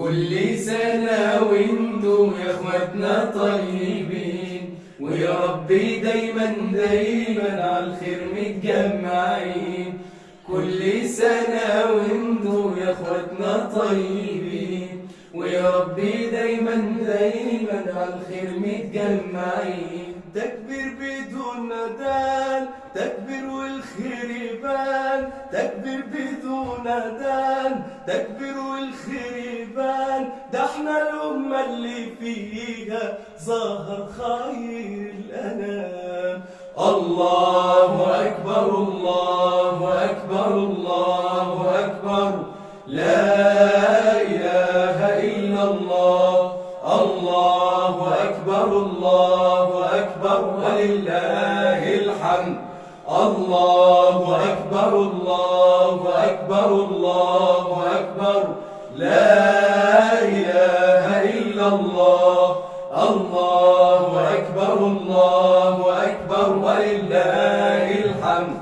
كل سنة وأنتم يا اخواتنا طيبين. ويا ربي دايما دايما على الخير متجمعين. كل سنة وأنتم يا اخواتنا طيبين. ويا ربي دايما دايما على الخير متجمعين. تكبير بدون ندان تكبير والخير يبان. تكبير بدون ندان تكبير والخير يبان ده إحنا الأمة اللي فيها ظهر خير الأنام. الله أكبر الله أكبر الله أكبر. لا إله إلا الله. الله أكبر الله أكبر. ولله الحمد. الله أكبر الله أكبر الله أكبر. لا إله إلا الله. الله أكبر الله أكبر ولله الحمد.